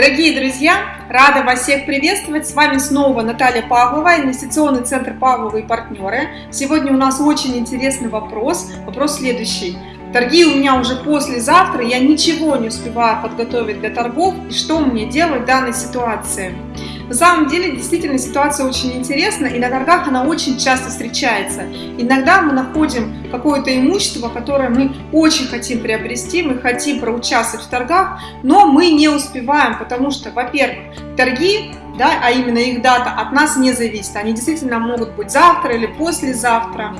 Дорогие друзья, рада вас всех приветствовать. С вами снова Наталья Павлова, инвестиционный центр Павлова и партнеры. Сегодня у нас очень интересный вопрос. Вопрос следующий. Торги у меня уже послезавтра, я ничего не успеваю подготовить для торгов. И что мне делать в данной ситуации? На самом деле, действительно, ситуация очень интересна, и на торгах она очень часто встречается. Иногда мы находим какое-то имущество, которое мы очень хотим приобрести, мы хотим проучаствовать в торгах, но мы не успеваем, потому что, во-первых, торги да, а именно их дата от нас не зависит. Они действительно могут быть завтра или послезавтра.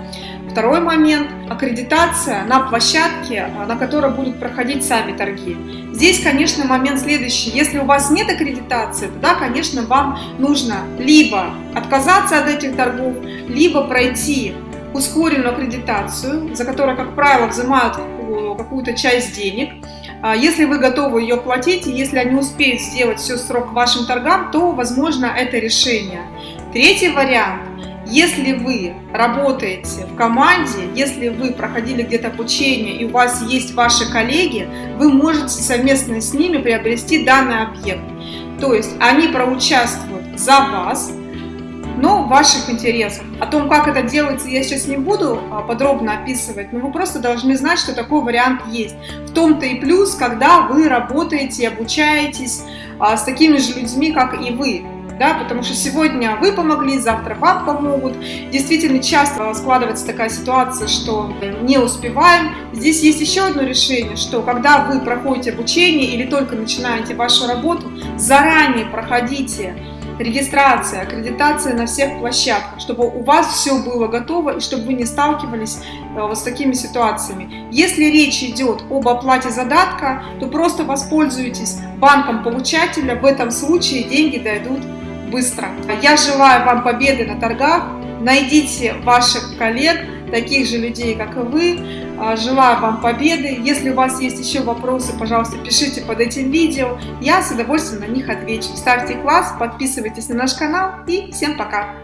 Второй момент – аккредитация на площадке, на которой будут проходить сами торги. Здесь, конечно, момент следующий. Если у вас нет аккредитации, тогда, конечно, вам нужно либо отказаться от этих торгов, либо пройти ускоренную аккредитацию, за которую, как правило, взимают какую-то часть денег. А если вы готовы ее платить, и если они успеют сделать все срок вашим торгам, то, возможно, это решение. Третий вариант если вы работаете в команде, если вы проходили где-то обучение и у вас есть ваши коллеги, вы можете совместно с ними приобрести данный объект. То есть они проучаствуют за вас, но в ваших интересах. О том, как это делается, я сейчас не буду а, подробно описывать, но вы просто должны знать, что такой вариант есть. В том-то и плюс, когда вы работаете, обучаетесь а, с такими же людьми, как и вы да, потому что сегодня вы помогли, завтра вам помогут. Действительно, часто складывается такая ситуация, что не успеваем. Здесь есть еще одно решение, что когда вы проходите обучение или только начинаете вашу работу, заранее проходите регистрация, аккредитация на всех площадках, чтобы у вас все было готово и чтобы вы не сталкивались э, вот с такими ситуациями. Если речь идет об оплате задатка, то просто воспользуйтесь банком получателя, в этом случае деньги дойдут быстро. Я желаю вам победы на торгах. Найдите ваших коллег, таких же людей, как и вы. А, желаю вам победы. Если у вас есть еще вопросы, пожалуйста, пишите под этим видео. Я с удовольствием на них отвечу. Ставьте класс, подписывайтесь на наш канал и всем пока!